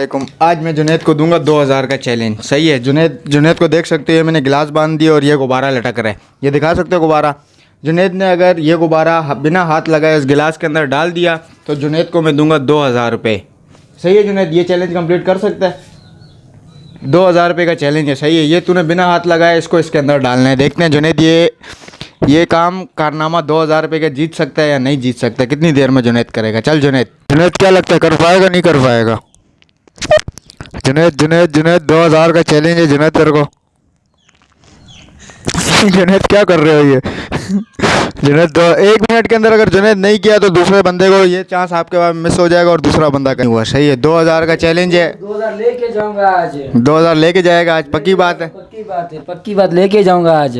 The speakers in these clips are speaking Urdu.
علیکم۔ آج میں جنید کو دوں گا دو ہزار کا چیلنج۔ صحیح ہے، جنید جنید کو دیکھ سکتے ہو، میں نے گلاس باندھ دیا اور یہ غبارہ لٹک رہا ہے۔ یہ دکھا سکتے ہو غبارہ؟ جنید نے اگر یہ غبارہ بنا ہاتھ لگائے، اس گلاس کے اندر ڈال دیا، تو جنید کو میں دوں گا دو ہزار روپے۔ صحیح ہے جنید، یہ چیلنج کمپلیٹ کر سکتا ہے۔ دو ہزار روپے کا چیلنج ہے، صحیح ہے۔ یہ تو نے بنا ہاتھ لگایا اس کو اس کے اندر ڈالنا ہے۔ دیکھتے ہیں جنید، یہ یہ کام کارنامہ دو ہزار روپے کا جیت سکتا ہے یا نہیں جیت سکتا؟ کتنی دیر میں جنید کرے گا؟ چل جنید۔ جنید، کیا لگتا ہے، کر پائے گا، نہیں کر پائے گا؟ جنید جنید جنید دو ہزار کا چیلنج ہے جنید تیرے کو۔ جنید کیا کر رہے ہو یہ؟ جنید دو ایک منٹ کے اندر اگر جنید نہیں کیا تو دوسرے بندے کو یہ چانس آپ کے بعد مس ہو جائے گا اور دوسرا بندہ کہیں۔ ہوا صحیح ہے دو ہزار کا چیلنج ہے۔ دو ہزار لے کے جاؤں گا آج۔ دو ہزار لے کے جائے گا آج پکی بات ہے۔ پکی بات ہے پکی بات لے کے جاؤں گا آج۔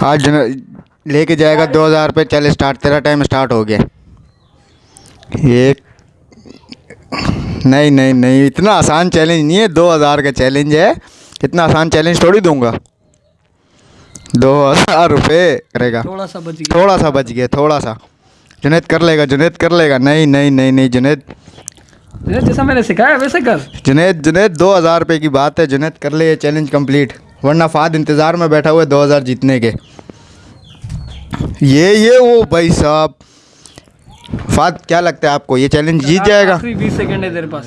آج جنید لے کے جائے گا دو ہزار روپے چل اسٹارٹ تیرا ٹائم اسٹارٹ ہو گیا۔ ایک نہیں نہیں نہیں اتنا آسان چیلنج نہیں ہے۔ دو ہزار کا چیلنج ہے۔ اتنا آسان چیلنج تھوڑی دوں گا۔ دو ہزار روپے کرے گا۔ تھوڑا سا بچ تھوڑا سا بچ گیا تھوڑا سا۔ جنید کر لے گا جنید کر لے گا۔ نہیں نہیں نہیں نہیں جنید۔ گیا جیسا میں نے سکھایا ویسے کر۔ جنید جنید دو ہزار روپے کی بات ہے۔ جنید کر لے یہ چیلنج کمپلیٹ ورنہ فاد انتظار میں بیٹھا ہوا ہے دو ہزار جیتنے کے۔ یہ یہ وہ بھائی صاحب۔ فاد کیا لگتا ہے آپ کو؟ یہ چیلنج جیت جائے گا؟ بیس سیکنڈ ہے تیرے پاس۔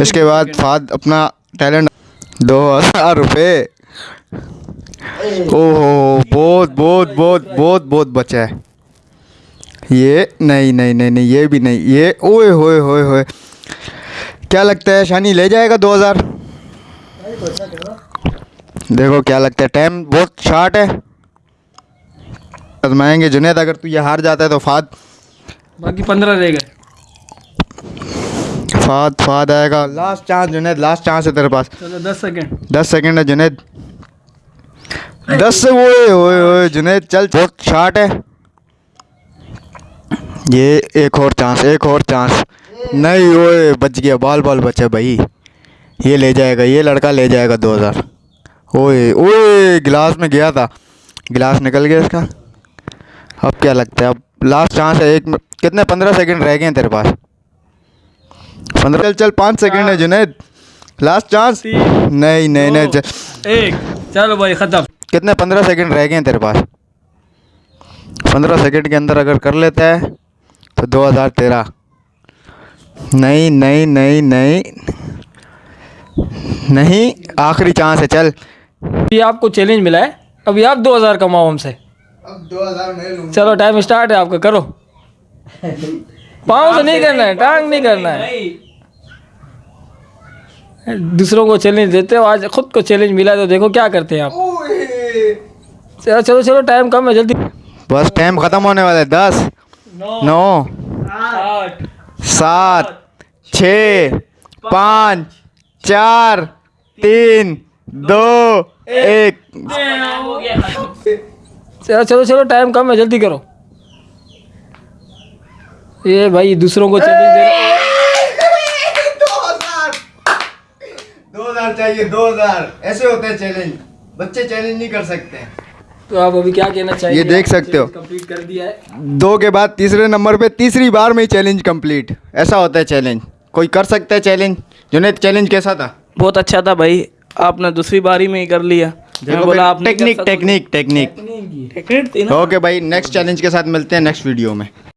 اس کے بعد فاد اپنا ٹیلنٹ دو ہزار روپے۔ او ہو بہت بہت بہت بہت بہت بچا ہے۔ یہ نہیں نہیں نہیں نہیں یہ بھی نہیں یہ اوئے ہوئے ہوئے ہوئے۔ کیا لگتا ہے شانی لے جائے گا دو ہزار؟ دیکھو کیا لگتا ہے ٹائم بہت شارٹ ہے۔ آزمائیں گے۔ جنید اگر تو یہ ہار جاتا ہے تو فاد باقی پندرہ رہ گئے۔ فاد فاد آئے گا۔ Last chance Junaid last chance ہے تیرے پاس۔ چلو دس سیکنڈ دس سیکنڈ ہے جنید۔ دس ہوئے جنید چل بہت شارٹ ہے۔ یہ ایک اور چانس ایک اور چانس نہیں ہوئے بچ گیا۔ بال بال بچے بھائی۔ یہ لے جائے گا یہ لڑکا لے جائے گا دو ہزار۔ اوئے اوئے گلاس میں گیا تھا۔ گلاس نکل گیا اس کا۔ اب کیا لگتا ہے؟ اب لاسٹ چانس ہے ایک کتنے؟ پندرہ سیکنڈ رہ گئے ہیں تیرے پاس۔ پندرہ چل چل پانچ سیکنڈ ہے جنید۔ لاسٹ چانس نہیں نہیں نہیں ایک۔ چلو بھائی ختم۔ کتنے؟ پندرہ سیکنڈ رہ گئے ہیں تیرے پاس۔ پندرہ سیکنڈ کے اندر اگر کر لیتا ہے تو دو ہزار تیرہ۔ نہیں نہیں نہیں نہیں۔ نہیں آخری چانس ہے چل۔ ابھی آپ کو چیلنج ملا ہے۔ ابھی آپ دو ہزار کماؤ ہم سے۔ اب دو ہزار میں لوں چلو ٹائم اسٹارٹ ہے آپ کا کرو۔ پاؤں سے نہیں کرنا ہے ٹانگ نہیں کرنا ہے۔ دوسروں کو چیلنج دیتے ہو آج خود کو چیلنج ملا تو دیکھو کیا کرتے ہیں آپ۔ چلو چلو چلو ٹائم کم ہے جلدی۔ بس ٹائم ختم ہونے والا ہے دس۔ نو۔ سات۔ چھ۔ پانچ۔ چار۔ تین۔ دو۔ ایک۔ چلو چلو چلو ٹائم کم ہے جلدی کرو۔ یہ بھائی دوسروں کو چیلنج دے دو ہزار۔ چاہیے دو ہزار۔ ایسے ہوتے ہیں چیلنج بچے چیلنج نہیں کر سکتے۔ تو آپ ابھی کیا کہنا چاہیے یہ دیکھ سکتے ہو۔ کمپلیٹ کر دیا ہے۔ دو کے بعد تیسرے نمبر پہ تیسری بار میں ہی چیلنج کمپلیٹ ایسا ہوتا ہے چیلنج کوئی کر سکتا ہے چیلنج جنید چیلنج کیسا تھا؟ بہت اچھا تھا بھائی۔ آپ نے دوسری باری میں ہی کر لیا۔ بولا ٹیکنیک۔ ٹیکنیک ٹیکنیک اوکے بھائی نیکسٹ چیلنج کے ساتھ ملتے ہیں نیکسٹ ویڈیو میں